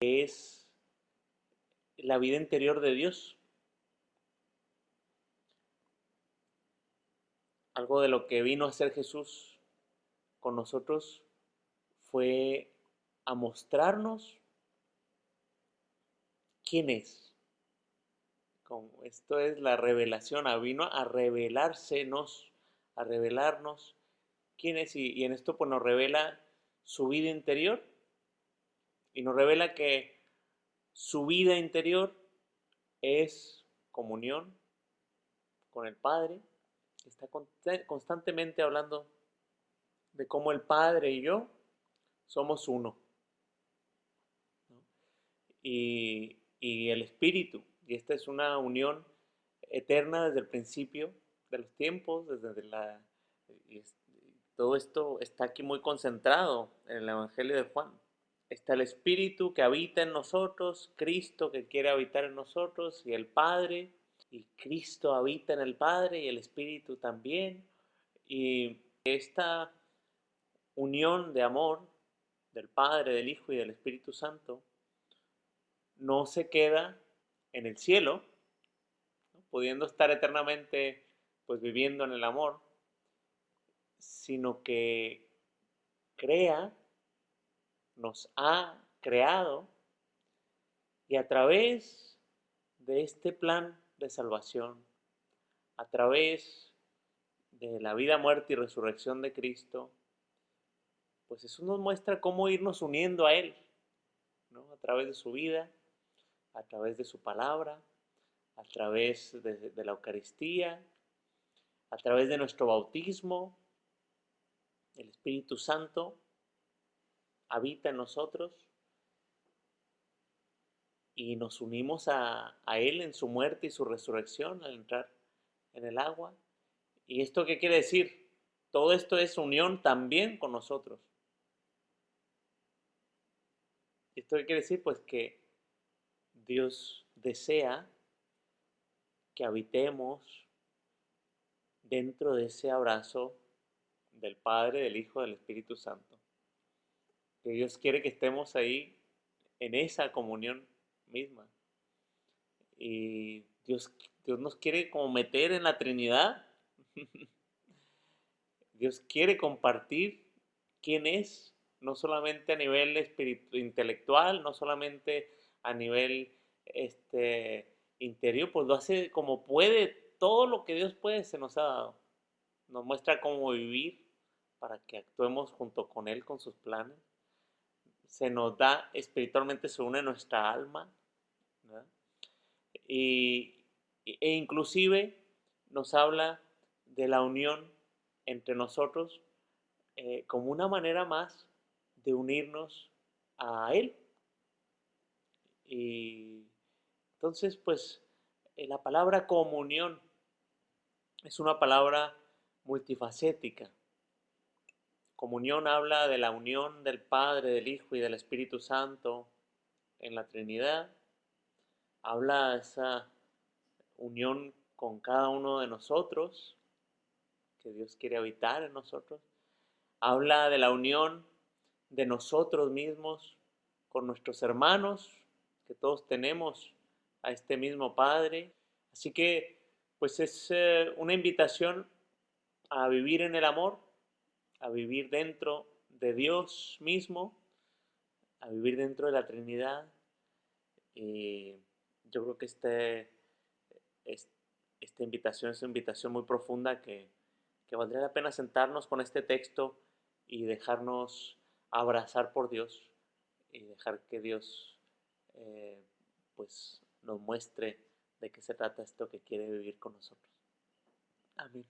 es la vida interior de Dios. Algo de lo que vino a hacer Jesús con nosotros fue a mostrarnos quién es. esto es la revelación, vino a revelársenos, a revelarnos quién es y, y en esto pues nos revela su vida interior y nos revela que su vida interior es comunión con el Padre, está constantemente hablando de cómo el Padre y yo somos uno. Y, el Espíritu, y esta es una unión eterna desde el principio de los tiempos, desde la... todo esto está aquí muy concentrado en el Evangelio de Juan. Está el Espíritu que habita en nosotros, Cristo que quiere habitar en nosotros y el Padre y Cristo habita en el Padre y el Espíritu también. Y esta unión de amor del Padre, del Hijo y del Espíritu Santo no se queda en el cielo, pudiendo estar eternamente pues viviendo en el amor, sino que crea, nos ha creado y a través de este plan de salvación, a través de la vida, muerte y resurrección de Cristo, pues eso nos muestra cómo irnos uniendo a Él, ¿no? a través de su vida, a través de su palabra, a través de, la Eucaristía, a través de nuestro bautismo, el Espíritu Santo habita en nosotros y nos unimos a, Él en su muerte y su resurrección al entrar en el agua. ¿Y esto qué quiere decir? Todo esto es unión también con nosotros. ¿Esto qué quiere decir? Pues que Dios desea que habitemos dentro de ese abrazo del Padre, del Hijo, del Espíritu Santo. Que Dios quiere que estemos ahí en esa comunión misma. Y Dios, Dios nos quiere como meter en la Trinidad. Dios quiere compartir quién es, no solamente a nivel intelectual, no solamente a nivel este, interior, pues lo hace como puede, todo lo que Dios puede se nos ha dado. Nos muestra cómo vivir para que actuemos junto con Él, con sus planes. Se nos da espiritualmente, se une nuestra alma, y, e inclusive nos habla de la unión entre nosotros eh, como una manera más de unirnos a Él. Y entonces, pues, eh, la palabra comunión es una palabra multifacética. Comunión habla de la unión del Padre, del Hijo y del Espíritu Santo en la Trinidad habla de esa unión con cada uno de nosotros, que Dios quiere habitar en nosotros. Habla de la unión de nosotros mismos con nuestros hermanos, que todos tenemos a este mismo Padre. Así que, pues es eh, una invitación a vivir en el amor, a vivir dentro de Dios mismo, a vivir dentro de la Trinidad. Y yo creo que este, esta invitación es una invitación muy profunda que, valdría la pena sentarnos con este texto y dejarnos abrazar por Dios y dejar que Dios eh, pues nos muestre de qué se trata esto que quiere vivir con nosotros. Amén.